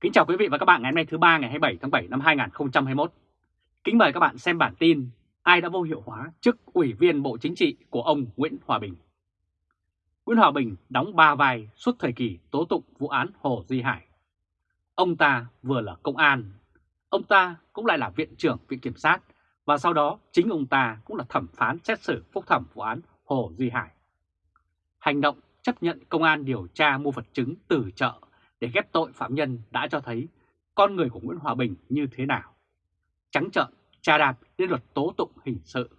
Kính chào quý vị và các bạn ngày hôm nay thứ ba ngày 27 tháng 7 năm 2021. Kính mời các bạn xem bản tin ai đã vô hiệu hóa chức Ủy viên Bộ Chính trị của ông Nguyễn Hòa Bình. Nguyễn Hòa Bình đóng ba vai suốt thời kỳ tố tụng vụ án Hồ Duy Hải. Ông ta vừa là công an, ông ta cũng lại là viện trưởng viện kiểm sát và sau đó chính ông ta cũng là thẩm phán xét xử phúc thẩm vụ án Hồ Duy Hải. Hành động chấp nhận công an điều tra mua vật chứng từ chợ để ghép tội phạm nhân đã cho thấy con người của Nguyễn Hòa Bình như thế nào. Trắng trợn, trà đạp lên luật tố tụng hình sự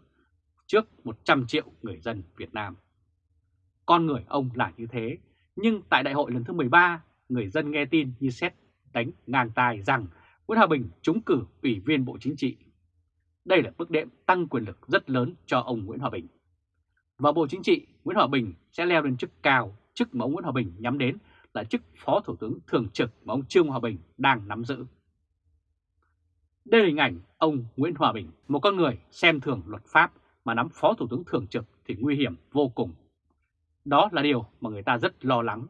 trước 100 triệu người dân Việt Nam. Con người ông là như thế, nhưng tại đại hội lần thứ 13, người dân nghe tin như xét đánh ngang tai rằng Nguyễn Hòa Bình trúng cử ủy viên Bộ Chính trị. Đây là bước đệm tăng quyền lực rất lớn cho ông Nguyễn Hòa Bình. Và Bộ Chính trị, Nguyễn Hòa Bình sẽ leo lên chức cao, chức mà ông Nguyễn Hòa Bình nhắm đến là chức Phó Thủ tướng Thường trực mà ông Trương Hòa Bình đang nắm giữ. Đây là hình ảnh ông Nguyễn Hòa Bình, một con người xem thường luật pháp mà nắm Phó Thủ tướng Thường trực thì nguy hiểm vô cùng. Đó là điều mà người ta rất lo lắng.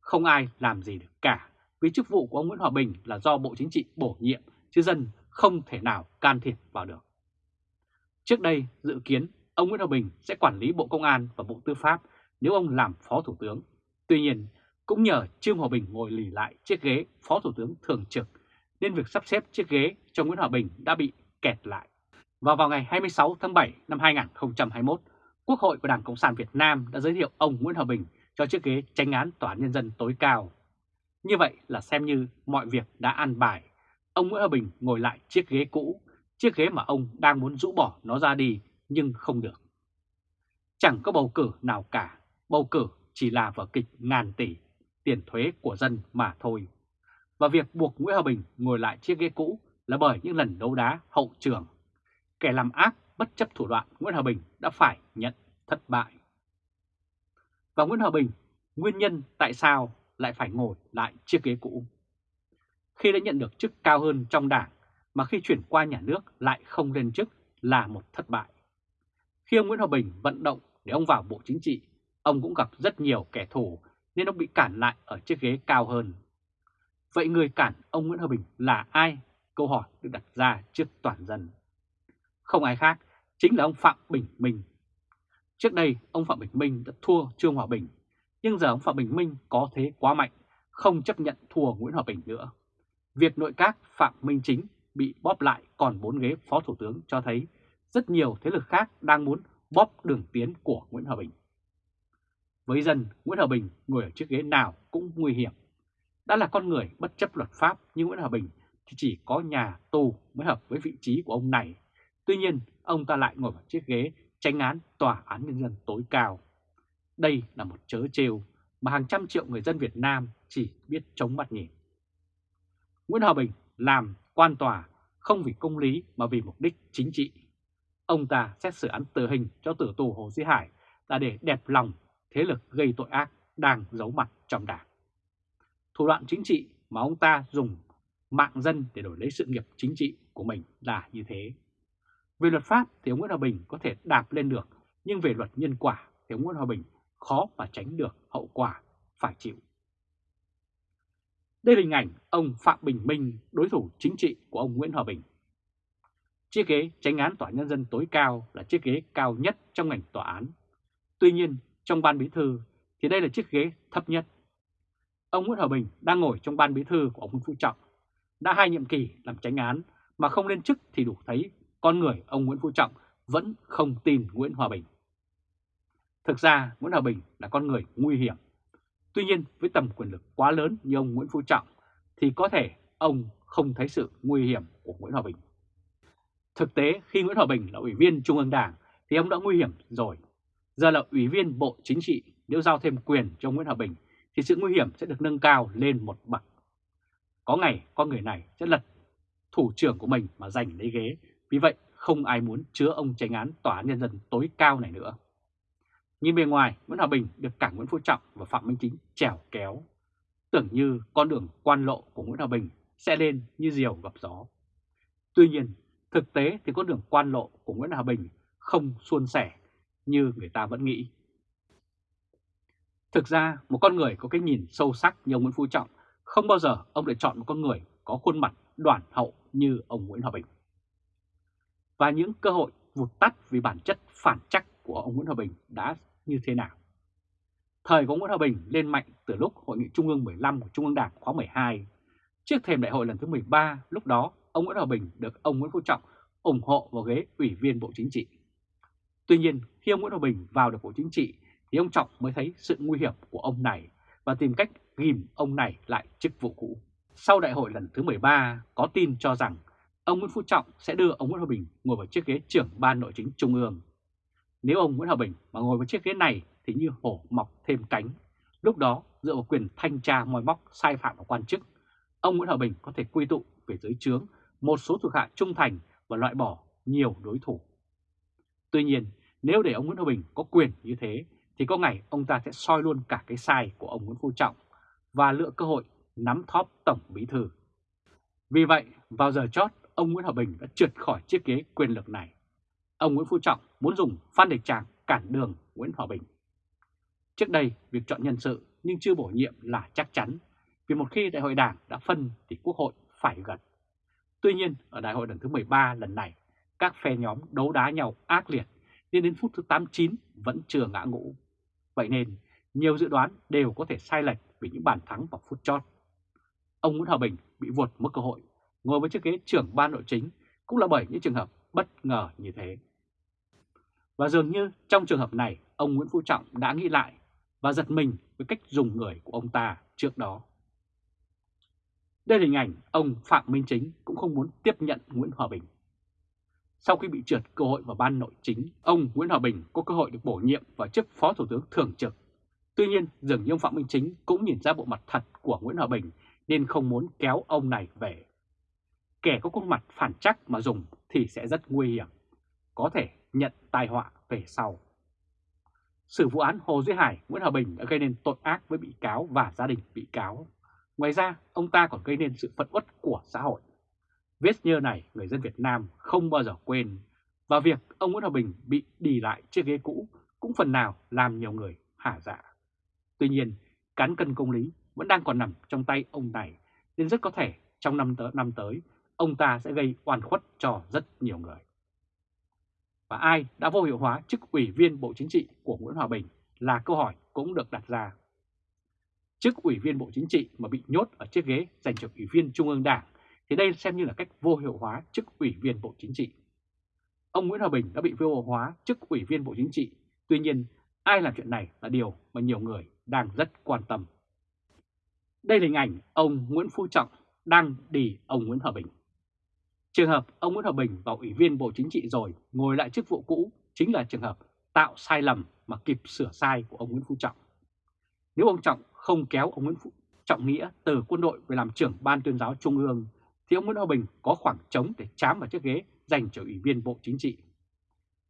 Không ai làm gì được cả vì chức vụ của ông Nguyễn Hòa Bình là do Bộ Chính trị bổ nhiệm chứ dân không thể nào can thiệp vào được. Trước đây dự kiến ông Nguyễn Hòa Bình sẽ quản lý Bộ Công an và Bộ Tư pháp nếu ông làm Phó Thủ tướng. Tuy nhiên cũng nhờ Trương Hòa Bình ngồi lì lại chiếc ghế Phó Thủ tướng Thường trực nên việc sắp xếp chiếc ghế cho Nguyễn Hòa Bình đã bị kẹt lại. Và vào ngày 26 tháng 7 năm 2021, Quốc hội của Đảng Cộng sản Việt Nam đã giới thiệu ông Nguyễn Hòa Bình cho chiếc ghế tranh án Tòa án Nhân dân tối cao. Như vậy là xem như mọi việc đã an bài. Ông Nguyễn Hòa Bình ngồi lại chiếc ghế cũ, chiếc ghế mà ông đang muốn rũ bỏ nó ra đi nhưng không được. Chẳng có bầu cử nào cả, bầu cử chỉ là vở kịch ngàn tỷ tiền thuế của dân mà thôi. Và việc buộc Nguyễn Hòa Bình ngồi lại chiếc ghế cũ là bởi những lần đấu đá hậu trường. Kẻ làm ác bất chấp thủ đoạn Nguyễn Hòa Bình đã phải nhận thất bại. Và Nguyễn Hòa Bình, nguyên nhân tại sao lại phải ngồi lại chiếc ghế cũ? Khi đã nhận được chức cao hơn trong đảng mà khi chuyển qua nhà nước lại không lên chức là một thất bại. Khi ông Nguyễn Hòa Bình vận động để ông vào Bộ Chính trị, ông cũng gặp rất nhiều kẻ thù nên ông bị cản lại ở chiếc ghế cao hơn. Vậy người cản ông Nguyễn Hòa Bình là ai? Câu hỏi được đặt ra trước toàn dân. Không ai khác, chính là ông Phạm Bình Minh. Trước đây, ông Phạm Bình Minh đã thua Trương Hòa Bình, nhưng giờ ông Phạm Bình Minh có thế quá mạnh, không chấp nhận thua Nguyễn Hòa Bình nữa. Việc nội các Phạm Minh Chính bị bóp lại còn 4 ghế Phó Thủ tướng cho thấy rất nhiều thế lực khác đang muốn bóp đường tiến của Nguyễn Hòa Bình. Với dân, Nguyễn Hòa Bình ngồi ở chiếc ghế nào cũng nguy hiểm. Đã là con người bất chấp luật pháp như Nguyễn Hòa Bình thì chỉ có nhà tù mới hợp với vị trí của ông này. Tuy nhiên, ông ta lại ngồi vào chiếc ghế tranh án tòa án nhân dân tối cao. Đây là một chớ trêu mà hàng trăm triệu người dân Việt Nam chỉ biết chống mắt nhìn. Nguyễn Hòa Bình làm quan tòa không vì công lý mà vì mục đích chính trị. Ông ta xét xử án tử hình cho tử tù Hồ Duy Hải là để đẹp lòng thế lực gây tội ác đang giấu mặt trong đảng. Thủ đoạn chính trị mà ông ta dùng mạng dân để đổi lấy sự nghiệp chính trị của mình là như thế. Về luật pháp thì ông Nguyễn Hòa Bình có thể đạp lên được, nhưng về luật nhân quả thì ông Nguyễn Hòa Bình khó mà tránh được hậu quả phải chịu. Đây là hình ảnh ông Phạm Bình Minh, đối thủ chính trị của ông Nguyễn Hòa Bình. Chiếc ghế tránh án tòa nhân dân tối cao là chiếc ghế cao nhất trong ngành tòa án. Tuy nhiên, trong ban bí thư thì đây là chiếc ghế thấp nhất. Ông Nguyễn Hòa Bình đang ngồi trong ban bí thư của ông Nguyễn Phú Trọng. Đã hai nhiệm kỳ làm tránh án mà không lên chức thì đủ thấy con người ông Nguyễn Phú Trọng vẫn không tin Nguyễn Hòa Bình. Thực ra, Nguyễn Hòa Bình là con người nguy hiểm. Tuy nhiên, với tầm quyền lực quá lớn như ông Nguyễn Phú Trọng thì có thể ông không thấy sự nguy hiểm của Nguyễn Hòa Bình. Thực tế, khi Nguyễn Hòa Bình là ủy viên Trung ương Đảng thì ông đã nguy hiểm rồi Giờ là Ủy viên Bộ Chính trị, nếu giao thêm quyền cho Nguyễn Hòa Bình thì sự nguy hiểm sẽ được nâng cao lên một bậc. Có ngày con người này sẽ lật thủ trưởng của mình mà giành lấy ghế, vì vậy không ai muốn chứa ông tranh án tòa án nhân dân tối cao này nữa. Nhìn bề ngoài, Nguyễn Hòa Bình được cả Nguyễn Phú Trọng và Phạm Minh Chính trèo kéo. Tưởng như con đường quan lộ của Nguyễn Hòa Bình sẽ lên như diều gặp gió. Tuy nhiên, thực tế thì con đường quan lộ của Nguyễn Hòa Bình không suôn sẻ như người ta vẫn nghĩ. Thực ra, một con người có cái nhìn sâu sắc như ông Nguyễn Phú Trọng không bao giờ ông lại chọn một con người có khuôn mặt đoản hậu như ông Nguyễn Hòa Bình. Và những cơ hội vụt tắt vì bản chất phản chắc của ông Nguyễn Hòa Bình đã như thế nào? Thời của Nguyễn Hòa Bình lên mạnh từ lúc Hội nghị Trung ương 15 của Trung ương Đảng khóa 12. Trước thềm đại hội lần thứ 13, lúc đó ông Nguyễn Hòa Bình được ông Nguyễn Phú Trọng ủng hộ vào ghế Ủy viên Bộ Chính trị. Tuy nhiên, khi ông Nguyễn Hòa Bình vào được Bộ Chính trị thì ông Trọng mới thấy sự nguy hiểm của ông này và tìm cách ghim ông này lại chức vụ cũ. Sau đại hội lần thứ 13, có tin cho rằng ông Nguyễn Phú Trọng sẽ đưa ông Nguyễn Hòa Bình ngồi vào chiếc ghế trưởng ban nội chính Trung ương. Nếu ông Nguyễn Hòa Bình mà ngồi vào chiếc ghế này thì như hổ mọc thêm cánh. Lúc đó, dựa vào quyền thanh tra moi móc sai phạm của quan chức, ông Nguyễn Hòa Bình có thể quy tụ về dưới trướng một số thuộc hạ trung thành và loại bỏ nhiều đối thủ. Tuy nhiên, nếu để ông Nguyễn Hòa Bình có quyền như thế, thì có ngày ông ta sẽ soi luôn cả cái sai của ông Nguyễn Phú Trọng và lựa cơ hội nắm thóp Tổng Bí Thư. Vì vậy, vào giờ chót, ông Nguyễn Hòa Bình đã trượt khỏi chiếc ghế quyền lực này. Ông Nguyễn Phú Trọng muốn dùng Phan Đình Tràng cản đường Nguyễn Hòa Bình. Trước đây, việc chọn nhân sự nhưng chưa bổ nhiệm là chắc chắn, vì một khi đại hội đảng đã phân thì quốc hội phải gật. Tuy nhiên, ở đại hội lần thứ 13 lần này, các phe nhóm đấu đá nhau ác liệt, nên đến phút thứ 89 vẫn chưa ngã ngũ. Vậy nên, nhiều dự đoán đều có thể sai lệch vì những bàn thắng vào phút chót. Ông Nguyễn Hòa Bình bị vụt mất cơ hội, ngồi với chiếc ghế trưởng ban nội chính cũng là bởi những trường hợp bất ngờ như thế. Và dường như trong trường hợp này, ông Nguyễn Phú Trọng đã nghĩ lại và giật mình với cách dùng người của ông ta trước đó. Đây là hình ảnh ông Phạm Minh Chính cũng không muốn tiếp nhận Nguyễn Hòa Bình. Sau khi bị trượt cơ hội vào ban nội chính, ông Nguyễn Hòa Bình có cơ hội được bổ nhiệm vào chức Phó Thủ tướng Thường trực. Tuy nhiên, dường như ông Phạm Minh Chính cũng nhìn ra bộ mặt thật của Nguyễn Hòa Bình nên không muốn kéo ông này về. Kẻ có khuôn mặt phản chắc mà dùng thì sẽ rất nguy hiểm, có thể nhận tai họa về sau. Sự vụ án Hồ Duy Hải, Nguyễn Hòa Bình đã gây nên tội ác với bị cáo và gia đình bị cáo. Ngoài ra, ông ta còn gây nên sự phẫn uất của xã hội. Viết như này, người dân Việt Nam không bao giờ quên, và việc ông Nguyễn Hòa Bình bị đi lại chiếc ghế cũ cũng phần nào làm nhiều người hả dạ. Tuy nhiên, cán cân công lý vẫn đang còn nằm trong tay ông này, nên rất có thể trong năm tới, năm tới ông ta sẽ gây oan khuất cho rất nhiều người. Và ai đã vô hiệu hóa chức ủy viên Bộ Chính trị của Nguyễn Hòa Bình là câu hỏi cũng được đặt ra. Chức ủy viên Bộ Chính trị mà bị nhốt ở chiếc ghế dành cho ủy viên Trung ương Đảng thì đây xem như là cách vô hiệu hóa chức ủy viên Bộ Chính trị. Ông Nguyễn Hòa Bình đã bị vô hiệu hóa chức ủy viên Bộ Chính trị, tuy nhiên ai làm chuyện này là điều mà nhiều người đang rất quan tâm. Đây là hình ảnh ông Nguyễn Phú Trọng đang đi ông Nguyễn Hòa Bình. Trường hợp ông Nguyễn Hòa Bình vào Ủy viên Bộ Chính trị rồi ngồi lại chức vụ cũ chính là trường hợp tạo sai lầm mà kịp sửa sai của ông Nguyễn Phú Trọng. Nếu ông Trọng không kéo ông Nguyễn Phú Trọng Nghĩa từ quân đội về làm trưởng ban tuyên giáo Trung ương thì ông Nguyễn Hòa Bình có khoảng trống để chám vào chiếc ghế dành cho Ủy viên Bộ Chính trị.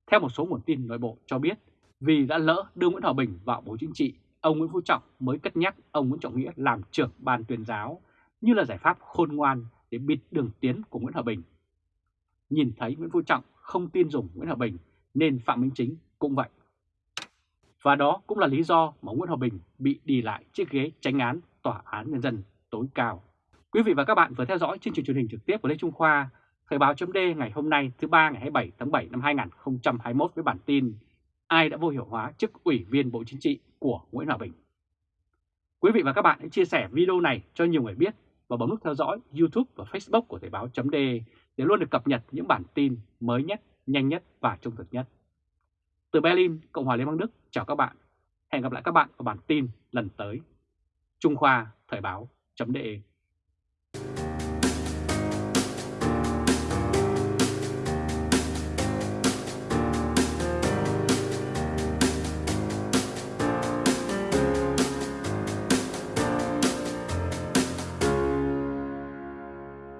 Theo một số nguồn tin nội bộ cho biết, vì đã lỡ đưa Nguyễn Hòa Bình vào Bộ Chính trị, ông Nguyễn Phú Trọng mới cất nhắc ông Nguyễn Trọng Nghĩa làm trưởng ban tuyên giáo như là giải pháp khôn ngoan để bịt đường tiến của Nguyễn Hòa Bình. Nhìn thấy Nguyễn Phú Trọng không tin dùng Nguyễn Hòa Bình nên Phạm Minh Chính cũng vậy. Và đó cũng là lý do mà Nguyễn Hòa Bình bị đi lại chiếc ghế tránh án Tòa án Nhân dân tối cao. Quý vị và các bạn vừa theo dõi chương trình truyền hình trực tiếp của Lê Trung Khoa, Thời báo chấm ngày hôm nay thứ ba ngày 27 tháng 7 năm 2021 với bản tin Ai đã vô hiệu hóa chức ủy viên Bộ Chính trị của Nguyễn Hòa Bình. Quý vị và các bạn hãy chia sẻ video này cho nhiều người biết và bấm nút theo dõi YouTube và Facebook của Thời báo chấm để luôn được cập nhật những bản tin mới nhất, nhanh nhất và trung thực nhất. Từ Berlin, Cộng hòa Liên bang Đức, chào các bạn. Hẹn gặp lại các bạn ở bản tin lần tới. Trung Khoa Thời báo chấm you